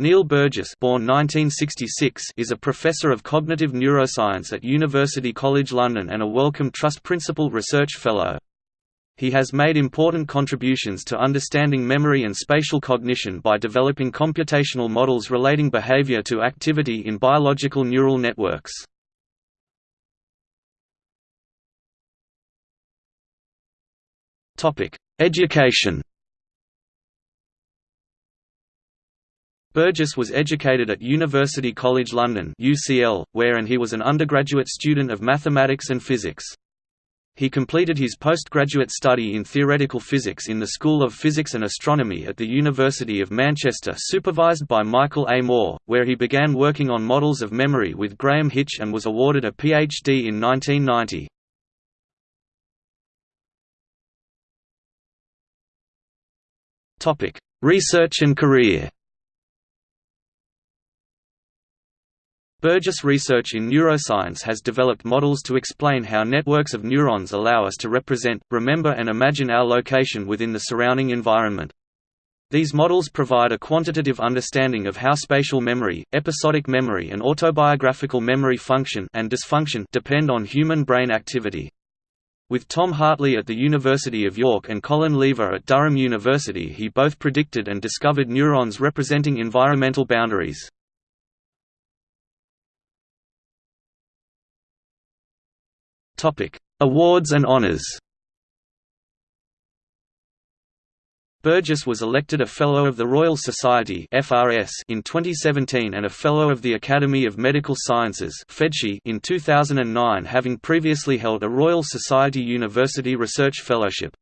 Neil Burgess born 1966 is a professor of cognitive neuroscience at University College London and a Wellcome Trust Principal Research Fellow. He has made important contributions to understanding memory and spatial cognition by developing computational models relating behavior to activity in biological neural networks. Education Burgess was educated at University College London UCL, where and he was an undergraduate student of mathematics and physics. He completed his postgraduate study in theoretical physics in the School of Physics and Astronomy at the University of Manchester supervised by Michael A. Moore, where he began working on models of memory with Graham Hitch and was awarded a PhD in 1990. Research and career Burgess research in neuroscience has developed models to explain how networks of neurons allow us to represent, remember and imagine our location within the surrounding environment. These models provide a quantitative understanding of how spatial memory, episodic memory and autobiographical memory function and dysfunction depend on human brain activity. With Tom Hartley at the University of York and Colin Lever at Durham University he both predicted and discovered neurons representing environmental boundaries. Awards and honors. Burgess was elected a Fellow of the Royal Society (FRS) in 2017 and a Fellow of the Academy of Medical Sciences (FMedSci) in 2009 having previously held a Royal Society University Research Fellowship.